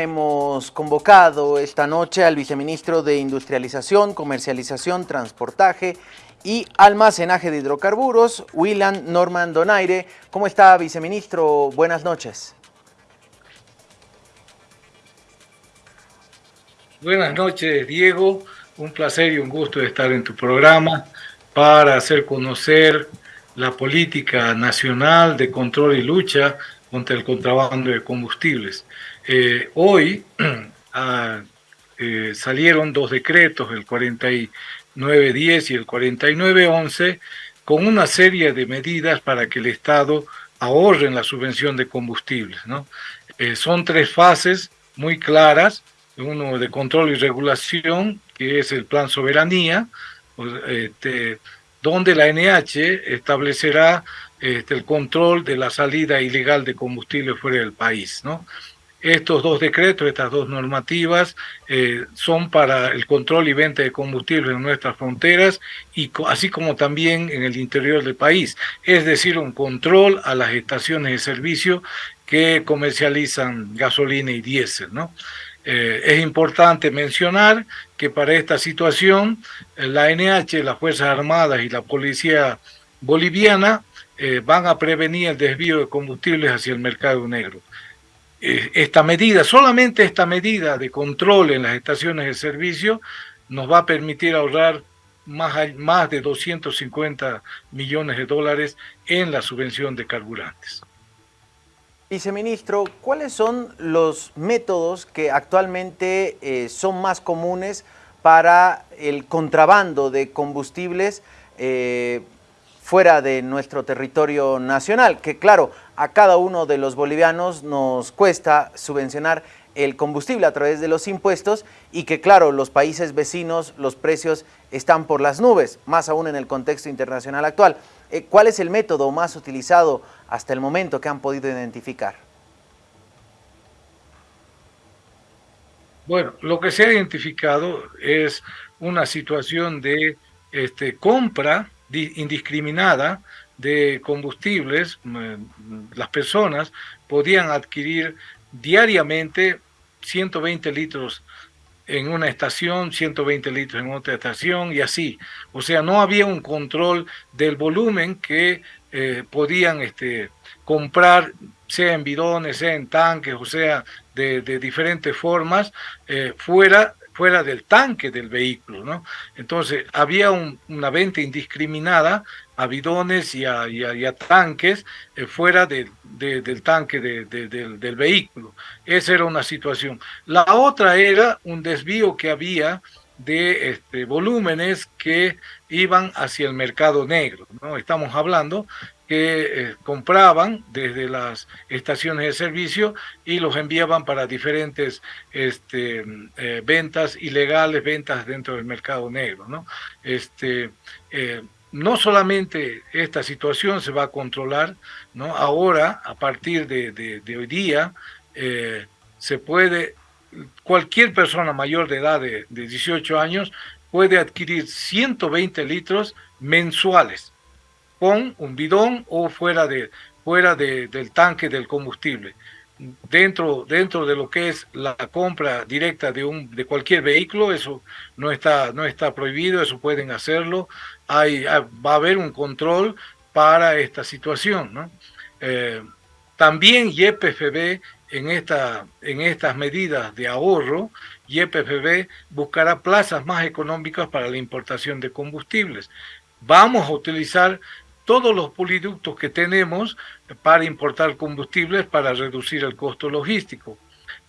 Hemos convocado esta noche al viceministro de Industrialización, Comercialización, Transportaje y Almacenaje de Hidrocarburos, Willan Norman Donaire. ¿Cómo está, viceministro? Buenas noches. Buenas noches, Diego. Un placer y un gusto estar en tu programa para hacer conocer la política nacional de control y lucha contra el contrabando de combustibles. Eh, hoy ah, eh, salieron dos decretos, el 4910 y el 4911, con una serie de medidas para que el Estado ahorre en la subvención de combustibles. Eh, son tres fases muy claras, uno de control y regulación, que es el plan soberanía, este, donde la NH establecerá este, el control de la salida ilegal de combustible fuera del país. Estos dos decretos, estas dos normativas, eh, son para el control y venta de combustible en nuestras fronteras, y así como también en el interior del país. Es decir, un control a las estaciones de servicio que comercializan gasolina y diésel. ¿no? Eh, es importante mencionar que para esta situación, la NH, las Fuerzas Armadas y la Policía Boliviana eh, van a prevenir el desvío de combustibles hacia el mercado negro. Eh, esta medida, solamente esta medida de control en las estaciones de servicio nos va a permitir ahorrar más, más de 250 millones de dólares en la subvención de carburantes. Viceministro, ¿cuáles son los métodos que actualmente eh, son más comunes para el contrabando de combustibles fuera de nuestro territorio nacional, que claro, a cada uno de los bolivianos nos cuesta subvencionar el combustible a través de los impuestos y que claro, los países vecinos, los precios están por las nubes, más aún en el contexto internacional actual. Eh, ¿Cuál es el método más utilizado hasta el momento que han podido identificar? Bueno, lo que se ha identificado es una situación de este, compra indiscriminada de combustibles, las personas podían adquirir diariamente 120 litros en una estación, 120 litros en otra estación y así. O sea, no había un control del volumen que eh, podían este, comprar, sea en bidones, sea en tanques, o sea, de, diferentes formas, eh, fuera fuera del tanque del vehículo, ¿no? Entonces, había una venta indiscriminada a bidones y a, tanques eh, fuera del tanque del, vehículo. Esa era una situación. La otra era un desvío que había de este, volúmenes que iban hacia el mercado negro. ¿no? Estamos hablando que eh, compraban desde las estaciones de servicio y los enviaban para diferentes este, eh, ventas ilegales, ventas dentro del mercado negro. ¿no? Este, eh, no solamente esta situación se va a controlar, ¿no? ahora, a partir de, de hoy día, se puede, cualquier persona mayor de edad de, 18 años puede adquirir 120 litros mensuales con un bidón o fuera, de, fuera del tanque del combustible. Dentro, dentro de lo que es la compra directa de, un, de cualquier vehículo, eso no está, no está prohibido, eso pueden hacerlo. Hay, va a haber un control para esta situación. ¿no? Eh, también YPFB en, esta, en estas medidas de ahorro, YPFB buscará plazas más económicas para la importación de combustibles. Vamos a utilizar todos los poliductos que tenemos para importar combustibles para reducir el costo logístico.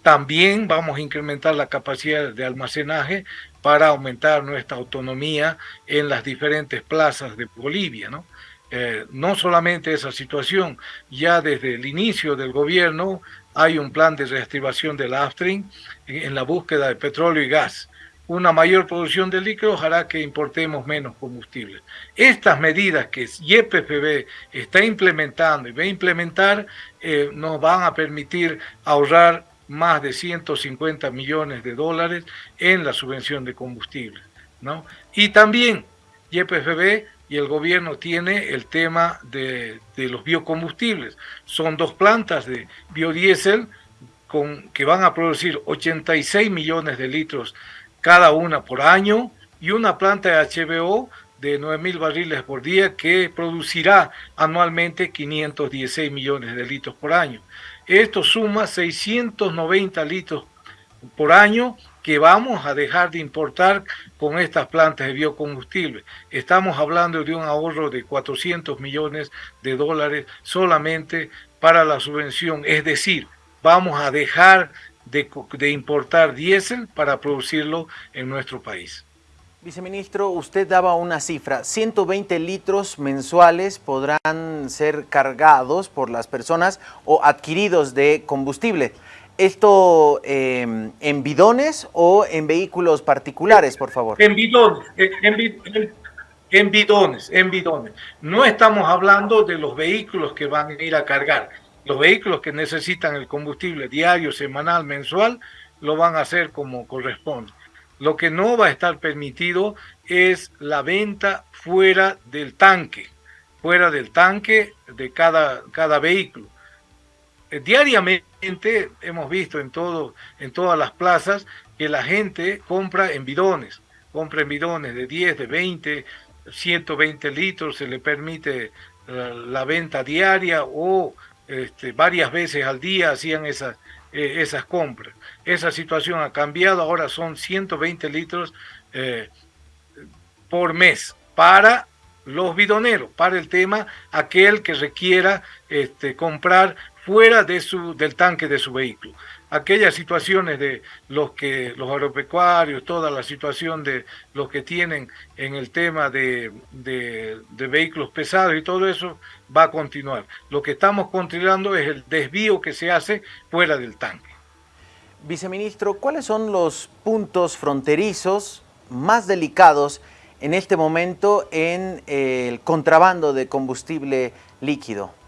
También vamos a incrementar la capacidad de almacenaje para aumentar nuestra autonomía en las diferentes plazas de Bolivia. ¿no? Eh, no solamente esa situación, ya desde el inicio del gobierno hay un plan de reactivación del Aftrin en la búsqueda de petróleo y gas una mayor producción de líquidos hará que importemos menos combustible. Estas medidas que YPFB está implementando y va a implementar eh, nos van a permitir ahorrar más de 150 millones de dólares en la subvención de combustible. ¿no? Y también YPFB y el gobierno tiene el tema de, de los biocombustibles. Son dos plantas de biodiesel con, que van a producir 86 millones de litros cada una por año y una planta de HBO de 9.000 barriles por día que producirá anualmente 516 millones de litros por año. Esto suma 690 litros por año que vamos a dejar de importar con estas plantas de biocombustible. Estamos hablando de un ahorro de 400 millones de dólares solamente para la subvención, es decir, vamos a dejar de, de importar diésel para producirlo en nuestro país. Viceministro, usted daba una cifra, 120 litros mensuales podrán ser cargados por las personas o adquiridos de combustible. ¿Esto em, en bidones o en vehículos particulares, por favor? En bidones, en, en, bidones, en bidones. No estamos hablando de los vehículos que van a ir a cargar. Los vehículos que necesitan el combustible diario, semanal, mensual, lo van a hacer como corresponde lo que no va a estar permitido es la venta fuera del tanque, fuera del tanque de cada, cada vehículo. Eh, diariamente hemos visto en, todo, en todas las plazas que la gente compra en bidones, compra en bidones de 10, de 20, 120 litros, se le permite la, la venta diaria o este, varias veces al día hacían esas, eh, esas compras. Esa situación ha cambiado, ahora son 120 litros eh, por mes para los bidoneros, para el tema aquel que requiera este, comprar fuera de su, del tanque de su vehículo aquellas situaciones de los que los agropecuarios, toda la situación de los que tienen en el tema de, de, vehículos pesados y todo eso va a continuar. Lo que estamos controlando es el desvío que se hace fuera del tanque. Viceministro, ¿cuáles son los puntos fronterizos más delicados en este momento en el contrabando de combustible líquido?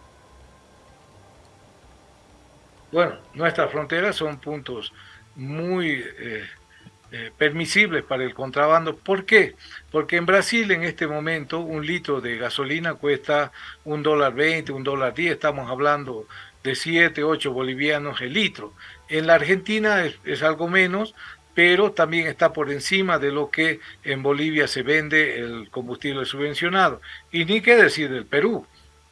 Bueno, nuestras fronteras son puntos muy eh, eh, permisibles para el contrabando. ¿Por qué? Porque en Brasil en este momento un litro de gasolina cuesta un dólar veinte, un dólar diez, estamos hablando de siete, ocho bolivianos el litro. En la Argentina es, algo menos, pero también está por encima de lo que en Bolivia se vende el combustible subvencionado. Y ni qué decir del Perú,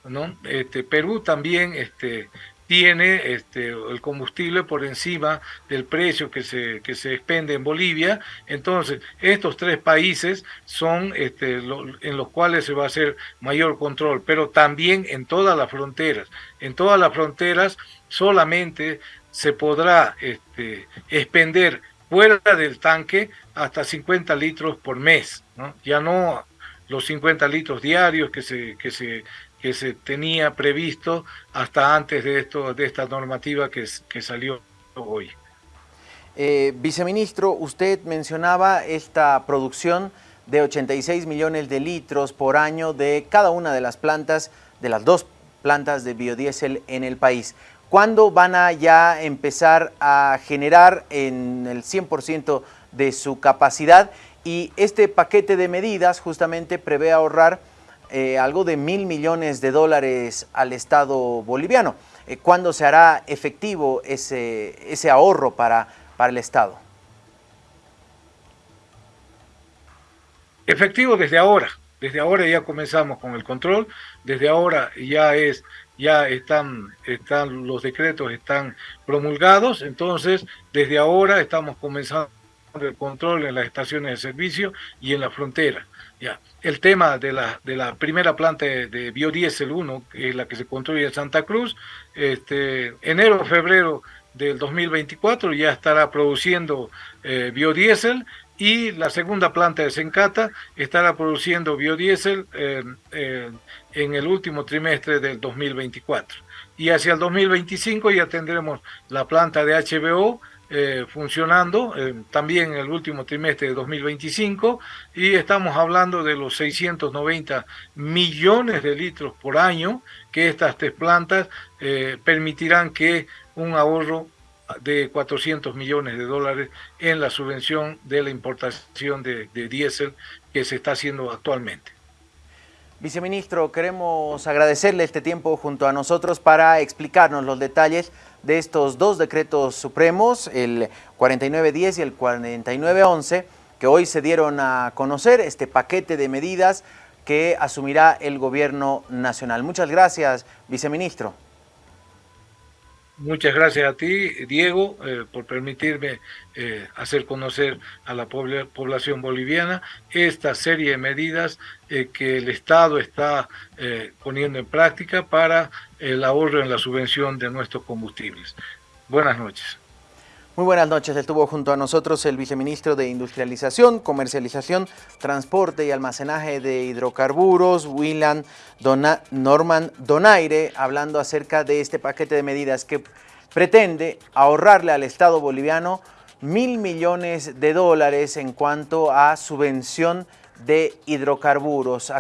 ¿no? Este, Perú también este, tiene este, el combustible por encima del precio que se, que se expende en Bolivia. Entonces, estos tres países son este, en los cuales se va a hacer mayor control, pero también en todas las fronteras. En todas las fronteras solamente se podrá este, expender fuera del tanque hasta 50 litros por mes, ya no los 50 litros diarios que se, que se que se tenía previsto hasta antes de, esto, de esta normativa que, que salió hoy. Eh, viceministro, usted mencionaba esta producción de 86 millones de litros por año de cada una de las plantas, de las dos plantas de biodiesel en el país. ¿Cuándo van a ya empezar a generar en el 100% de su capacidad? Y este paquete de medidas justamente prevé ahorrar eh, algo de mil millones de dólares al Estado boliviano. Eh, ¿Cuándo se hará efectivo ese, ese ahorro para, para el Estado? Efectivo desde ahora. Desde ahora ya comenzamos con el control, desde ahora ya es ya están, están los decretos están promulgados, entonces desde ahora estamos comenzando el control en las estaciones de servicio y en la frontera. Ya. El tema de la, de la primera planta de, biodiesel 1, que es la que se construye en Santa Cruz, este, enero febrero del 2024 ya estará produciendo eh, biodiesel y la segunda planta de Sencata estará produciendo biodiesel eh, eh, en el último trimestre del 2024. Y hacia el 2025 ya tendremos la planta de HBO eh, funcionando eh, también en el último trimestre de 2025 y estamos hablando de los 690 millones de litros por año que estas tres plantas eh, permitirán que un ahorro de 400 millones de dólares en la subvención de la importación de, de diésel que se está haciendo actualmente. Viceministro, queremos agradecerle este tiempo junto a nosotros para explicarnos los detalles de estos dos decretos supremos, el 4910 y el 4911, que hoy se dieron a conocer, este paquete de medidas que asumirá el gobierno nacional. Muchas gracias, viceministro. Muchas gracias a ti, Diego, eh, por permitirme eh, hacer conocer a la población boliviana esta serie de medidas eh, que el Estado está poniendo en práctica para el ahorro en la subvención de nuestros combustibles. Buenas noches. Muy buenas noches. Estuvo junto a nosotros el viceministro de Industrialización, Comercialización, Transporte y Almacenaje de Hidrocarburos, Willan Norman Donaire, hablando acerca de este paquete de medidas que pretende ahorrarle al Estado boliviano mil millones de dólares en cuanto a subvención de hidrocarburos.